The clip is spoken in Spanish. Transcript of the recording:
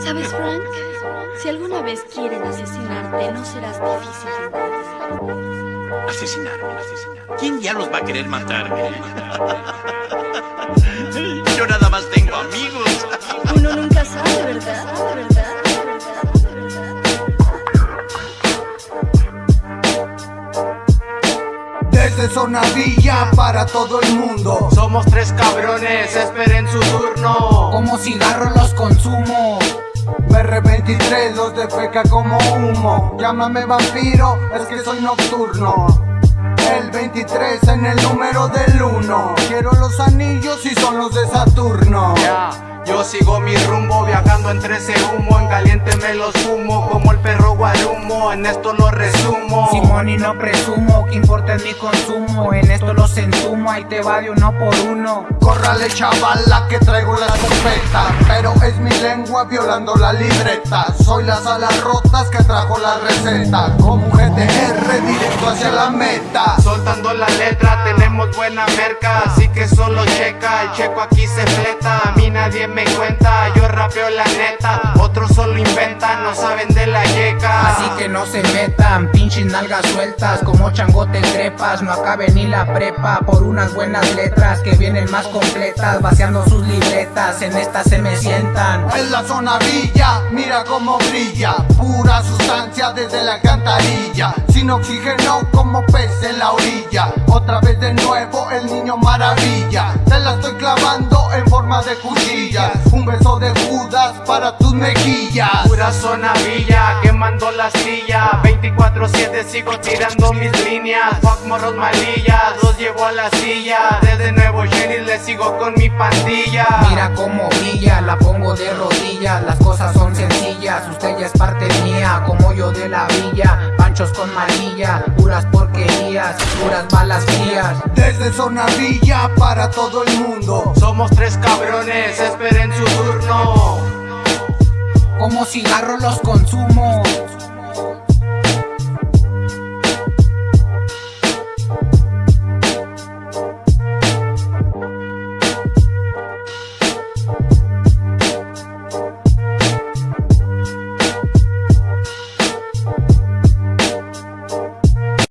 ¿Sabes, Frank? Si alguna vez quieren asesinarte, no serás difícil. Asesinarme, asesinarme. ¿Quién ya los va a querer matar? Yo nada más tengo amigos. Uno nunca sabe, ¿verdad? Desde Zona Villa para todo el mundo. Somos tres cabrones, esperen su turno. Como cigarro los consumo. BR23 los defeca como humo. Llámame vampiro, es que soy nocturno. El 23 en el número del 1 Quiero los anillos y son los de Saturno yo sigo mi rumbo viajando entre ese humo En caliente me los fumo como el perro guarumo En esto lo resumo. Simón y no presumo que importa es mi consumo En esto los entumo, ahí te va de uno por uno. Córrale chavala que traigo la escopeta es mi lengua violando la libreta. Soy las alas rotas que trajo la receta. Como un GTR directo hacia la meta. Soltando la letra tenemos buena merca. Así que solo checa, el checo aquí se fleta. A mí nadie me cuenta, yo rapeo la neta. Otros solo inventan, no saben de la yeca que no se metan, pinches nalgas sueltas Como changote trepas, no acabe ni la prepa Por unas buenas letras que vienen más completas Vaciando sus libretas, en esta se me sientan. En la zona villa, mira cómo brilla. Pura sustancia desde la alcantarilla. Sin oxígeno como pez en la orilla. Otra vez de nuevo el niño maravilla. Te la estoy clavando en forma de cuchilla. Un beso de tus mejillas. Pura zona villa, quemando la silla 24-7 sigo tirando mis líneas. Fuck morros malillas, los llevo a la silla. Desde nuevo Jenny le sigo con mi pandilla. Mira cómo brilla, la pongo de rodillas. Las cosas son sencillas, usted ya es parte mía Como yo de la villa, panchos con manilla Puras porquerías, puras balas frías. Desde zona villa para todo el mundo. Somos tres cabrones, esperen su turno Como cigarro los consumo